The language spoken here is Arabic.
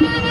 you.